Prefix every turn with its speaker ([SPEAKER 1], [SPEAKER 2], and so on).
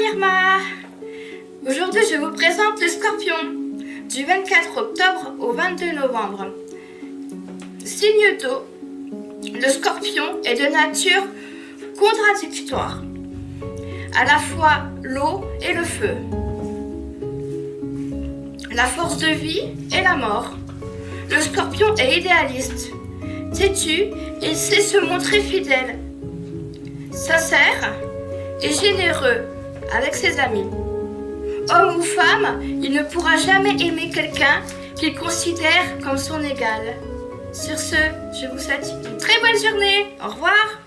[SPEAKER 1] Irma Aujourd'hui je vous présente le scorpion du 24 octobre au 22 novembre. Signe d'eau, le scorpion est de nature contradictoire, à la fois l'eau et le feu, la force de vie et la mort. Le scorpion est idéaliste, têtu et sait se montrer fidèle, sincère et généreux avec ses amis. Homme ou femme, il ne pourra jamais aimer quelqu'un qu'il considère comme son égal. Sur ce, je vous souhaite une très bonne journée. Au revoir